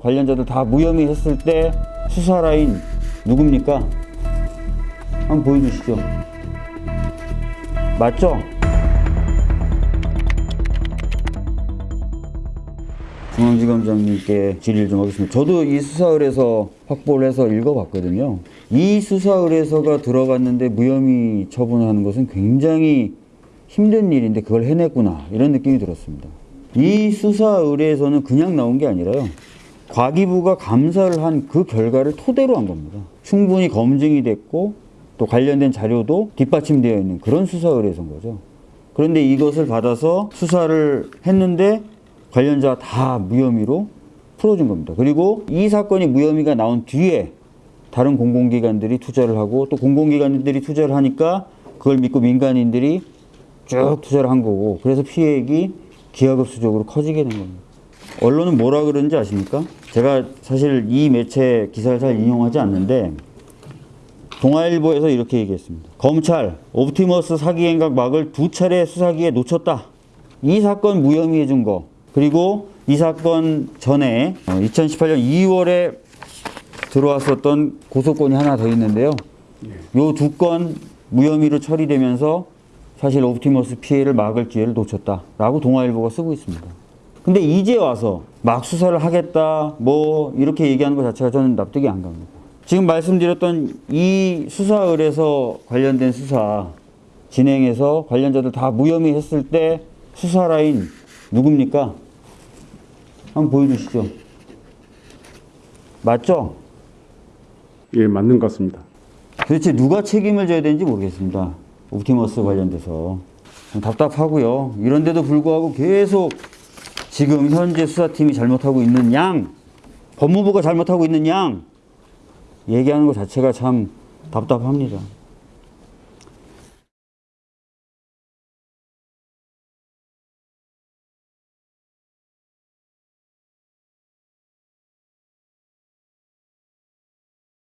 관련자들 다 무혐의 했을 때 수사 라인 누굽니까? 한번 보여주시죠. 맞죠? 중앙지검장님께 질의를 좀 하겠습니다. 저도 이 수사 의뢰서 확보를 해서 읽어봤거든요. 이 수사 의뢰서가 들어갔는데 무혐의 처분하는 것은 굉장히 힘든 일인데 그걸 해냈구나 이런 느낌이 들었습니다. 이 수사 의뢰에서는 그냥 나온 게 아니라요. 과기부가 감사를 한 그 결과를 토대로 한 겁니다. 충분히 검증이 됐고 또 관련된 자료도 뒷받침되어 있는 그런 수사 의뢰서인 거죠. 그런데 이것을 받아서 수사를 했는데 관련자 다 무혐의로 풀어준 겁니다. 그리고 이 사건이 무혐의가 나온 뒤에 다른 공공기관들이 투자를 하고 또 공공기관들이 투자를 하니까 그걸 믿고 민간인들이 쭉 투자를 한 거고 그래서 피해액이 기하급수적으로 커지게 된 겁니다. 언론은 뭐라 그러는지 아십니까? 제가 사실 이 매체 기사를 잘 인용하지 않는데 동아일보에서 이렇게 얘기했습니다. 검찰 옵티머스 사기 행각 막을 두 차례 수사기에 놓쳤다. 이 사건 무혐의해 준 거. 그리고 이 사건 전에 2018년 2월에 들어왔었던 고소건이 하나 더 있는데요. 요 두 건 무혐의로 처리되면서 사실 옵티머스 피해를 막을 기회를 놓쳤다라고 동아일보가 쓰고 있습니다. 근데 이제 와서 막 수사를 하겠다 뭐 이렇게 얘기하는 것 자체가 저는 납득이 안 갑니다. 지금 말씀드렸던 이 수사 의뢰서 관련된 수사 진행해서 관련자들 다 무혐의 했을 때 수사 라인 누굽니까? 한번 보여주시죠. 맞죠? 예, 맞는 것 같습니다. 도대체 누가 책임을 져야 되는지 모르겠습니다. 옵티머스 관련돼서. 답답하고요. 이런데도 불구하고 계속 지금 현재 수사팀이 잘못하고 있는 양, 법무부가 잘못하고 있는 양, 얘기하는 것 자체가 참 답답합니다.